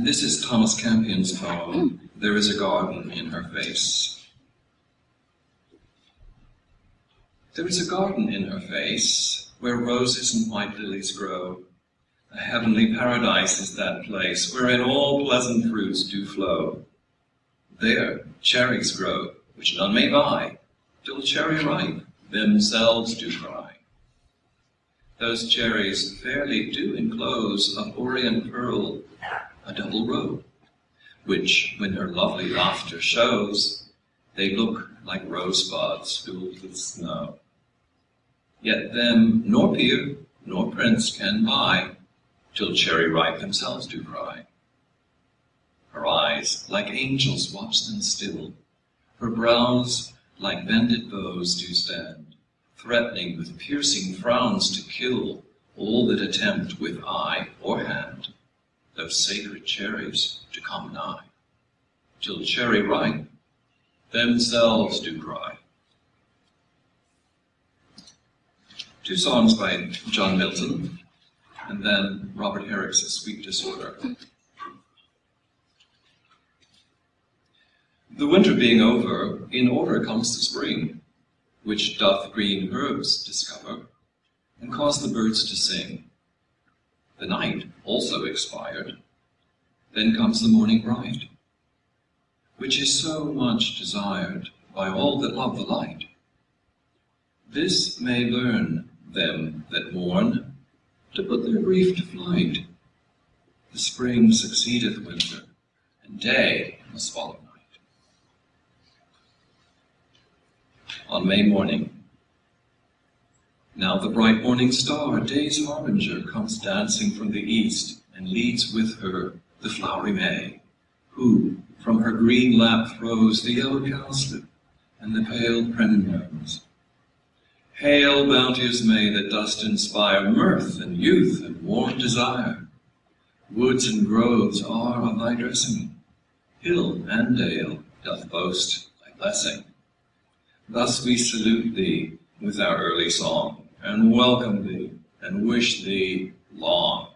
And this is Thomas Campion's poem, hmm. There is a Garden in Her Face. There is a garden in her face, where roses and white lilies grow. A heavenly paradise is that place, wherein all pleasant fruits do flow. There cherries grow, which none may buy, till cherry ripe themselves do cry. Those cherries fairly do enclose of orient pearl a double row, which, when her lovely laughter shows, they look like rosebuds filled with snow. Yet them nor peer nor prince can buy, till cherry ripe themselves do cry. Her eyes like angels watch them still, her brows like bended bows do stand, threatening with piercing frowns to kill all that attempt with eye or hand those sacred cherries to come nigh, till cherry ripe themselves do cry. Two songs by John Milton, and then Robert Herrick's Sweet Disorder. The winter being over, in order comes the spring, which doth green herbs discover, and cause the birds to sing. The night also expired, then comes the morning bright, which is so much desired by all that love the light. This may learn them that mourn to put their grief to flight. The spring succeedeth winter, and day must follow night. On May morning, now the bright morning star, day's harbinger, comes dancing from the east, and leads with her the flowery May, who from her green lap throws the yellow cowslip and the pale primrose. Hail, bounteous May, that dost inspire mirth and youth and warm desire. Woods and groves are of thy dressing, hill and dale doth boast thy blessing. Thus we salute thee with our early song, and welcome thee, and wish thee long.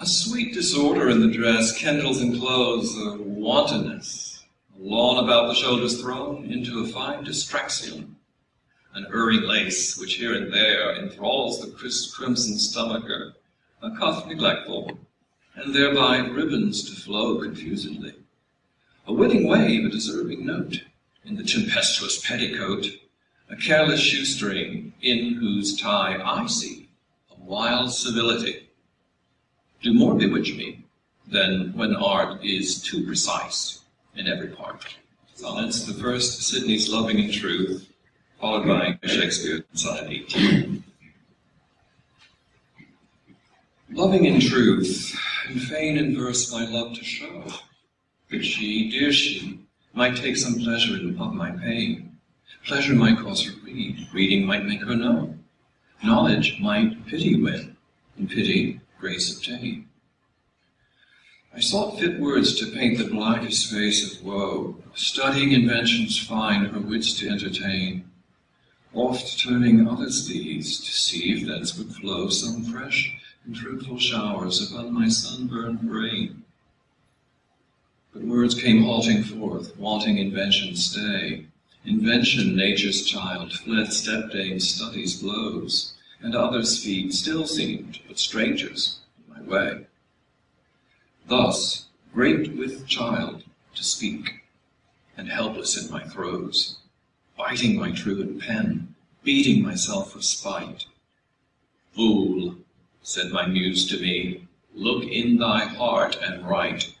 A sweet disorder in the dress kindles and clothes a wantonness, a lawn about the shoulders thrown into a fine distraction, an erring lace which here and there enthralls the crisp crimson stomacher, a cuff neglectful, and thereby ribbons to flow confusedly. A winning wave, a deserving note, in the tempestuous petticoat, a careless shoestring, in whose tie I see a wild civility. Do more bewitch me than when art is too precise in every part. Sonnets, the first Sidney's Loving in Truth, followed by Shakespeare, Sonnet 18. Loving in truth, and fain in verse my love to show, that she, dear she, might take some pleasure in, of my pain. Pleasure might cause her read, reading might make her know. Knowledge might pity win, and pity grace obtain. I sought fit words to paint the blackest face of woe, studying inventions fine her wits to entertain, oft turning others' deeds to see if thence would flow some fresh and fruitful showers upon my sunburned brain. But words came halting forth, wanting invention's stay. Invention, nature's child, fled stepdame's studies blows, and others' feet still seemed but strangers in my way. Thus, great with child to speak, and helpless in my throes, biting my truant pen, beating myself for spite. Fool, said my muse to me, look in thy heart and write.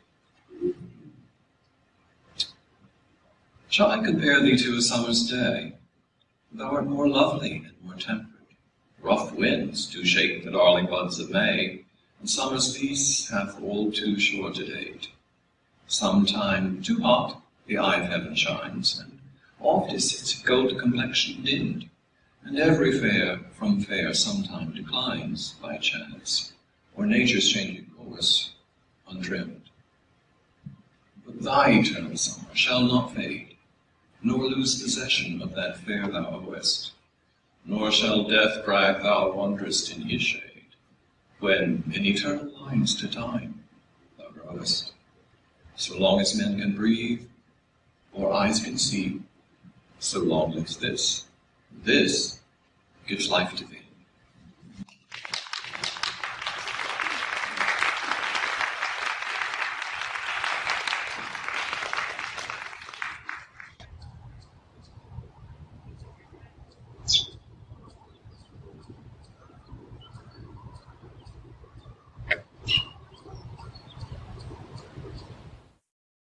Shall I compare thee to a summer's day? Thou art more lovely and more temperate. Rough winds do shake the darling buds of May, and summer's peace hath all too short a date. Sometime too hot the eye of heaven shines, and oft is its gold complexion dimmed, and every fair from fair sometime declines by chance, or nature's changing course untrimmed. But thy eternal summer shall not fade, nor lose possession of that fair thou owest. Nor shall death brag thou wanderest in his shade, When in eternal lines to time thou growest. So long as men can breathe, or eyes can see, So long lives this, this gives life to thee.